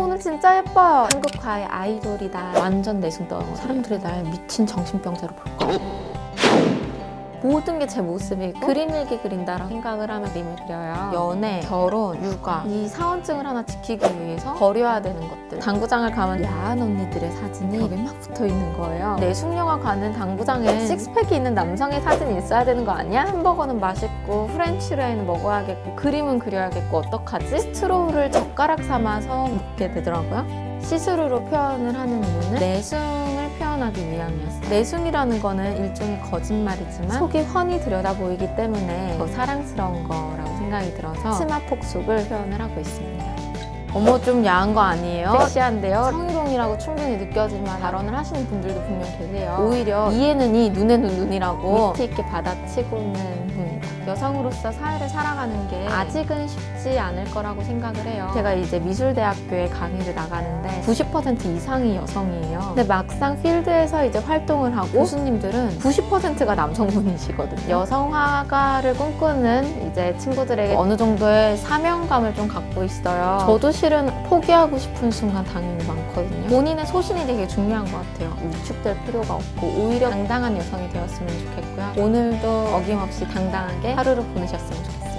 오늘 진짜 예뻐요. 한국화의 아이돌이다. 완전 내숭 떠. 사람들이 날 미친 정신병자로 볼 거야. 모든 게 제 모습이고 그림 일기 그린다라고 생각을 하면 그림을 그려요. 연애, 결혼, 육아 이 사원증을 하나 지키기 위해서 버려야 되는 것들. 당구장을 가면 야한 언니들의 사진이 벽에 막 붙어 있는 거예요. 내숭녀가 가는 당구장에 식스팩이 있는 남성의 사진이 있어야 되는 거 아니야? 햄버거는 맛있고 French fry는 먹어야겠고 그림은 그려야겠고 어떡하지? straw를 젓가락 삼아서 먹게 되더라고요. 시스루로 표현을 하는 이유는 내숭을 표현하기 위함이었어요. 내숭이라는 거는 일종의 거짓말이지만 속이 훤히 들여다 보이기 때문에 더 사랑스러운 거라고 생각이 들어서 치마폭 속을 표현을 하고 있습니다. 어머 좀 야한 거 아니에요? 섹시한데요? 성희롱이라고 충분히 느껴지만 발언을 하시는 분들도 분명 계세요. 오히려 이에는 이, 눈에는 눈이라고 위트 있게 받아치고는 분이다. 여성으로서 사회를 살아가는 게 아직은 쉽지 않을 거라고 생각을 해요. 제가 이제 미술대학교에 강의를 나가는데 90% 이상이 여성이에요. 근데 막상 필드에서 이제 활동을 하고 교수님들은 90%가 남성분이시거든요. 여성 화가를 꿈꾸는 이제 친구들에게 어느 정도의 사명감을 좀 갖고 있어요. 저도 실은 포기하고 싶은 순간 당연히 많거든요. 본인의 소신이 되게 중요한 것 같아요. 위축될 필요가 없고 오히려 당당한 여성이 되었으면 좋겠고요. 오늘도 어김없이 당당하게 하루를 보내셨으면 좋겠어요.